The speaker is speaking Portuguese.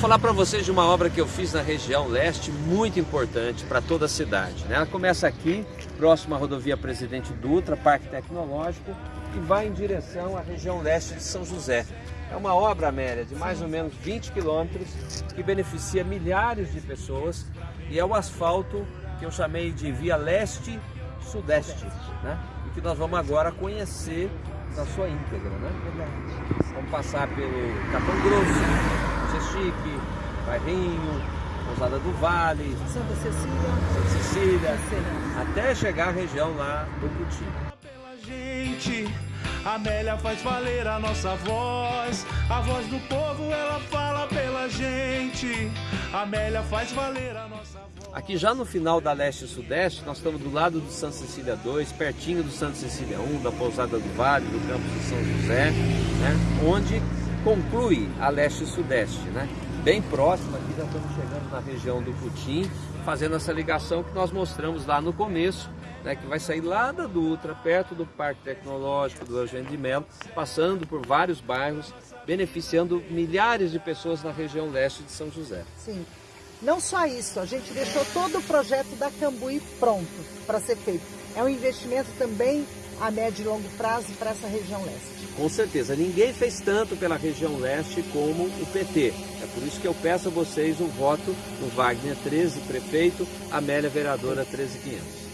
falar para vocês de uma obra que eu fiz na região leste, muito importante para toda a cidade. Né? Ela começa aqui, próximo à rodovia Presidente Dutra, Parque Tecnológico, e vai em direção à região leste de São José. É uma obra, Amélia, de mais ou menos 20 quilômetros, que beneficia milhares de pessoas e é o asfalto que eu chamei de Via Leste-Sudeste, né? e que nós vamos agora conhecer na sua íntegra. Né? Vamos passar pelo Capão Grosso, Chique, Bairrinho, Pousada do Vale, Santa Cecília, Santa Cecília, até chegar à região lá do Puti. Pela gente, a Amélia faz valer a nossa voz, a voz do povo ela fala pela gente, a Amélia faz valer a nossa voz. Aqui já no final da Leste e Sudeste, nós estamos do lado do Santa Cecília 2, pertinho do Santa Cecília 1, da Pousada do Vale, do campus de São José, né? onde conclui a leste e sudeste, né? Bem próximo aqui, já estamos chegando na região do Putim, fazendo essa ligação que nós mostramos lá no começo, né, que vai sair lá da Dutra, perto do Parque Tecnológico do Eugênio de Melo, passando por vários bairros, beneficiando milhares de pessoas na região leste de São José. Sim. Não só isso, a gente deixou todo o projeto da Cambuí pronto para ser feito. É um investimento também a médio e longo prazo para essa região leste. Com certeza, ninguém fez tanto pela região leste como o PT. É por isso que eu peço a vocês o voto no Wagner 13, prefeito, Amélia, vereadora 13500.